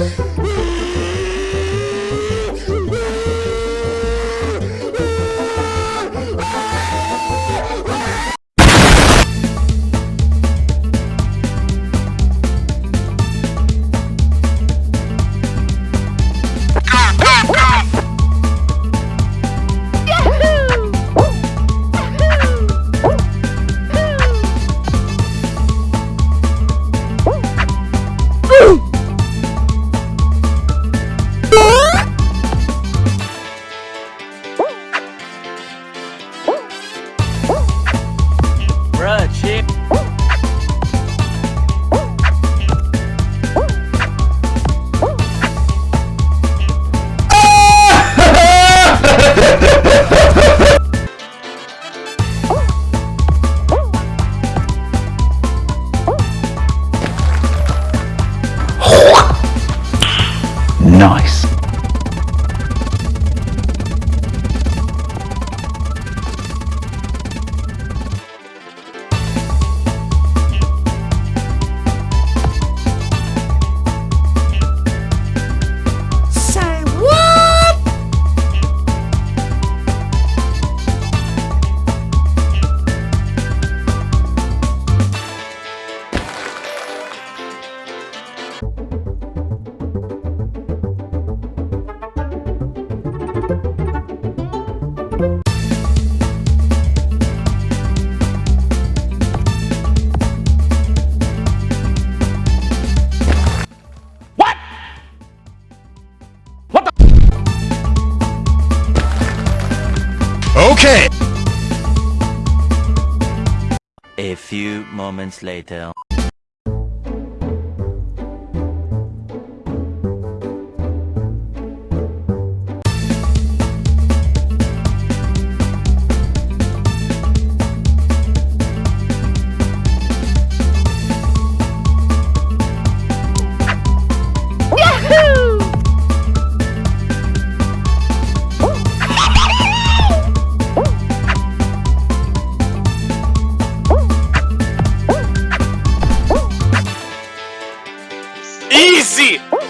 Chick. Nice. Okay. A few moments later. crise!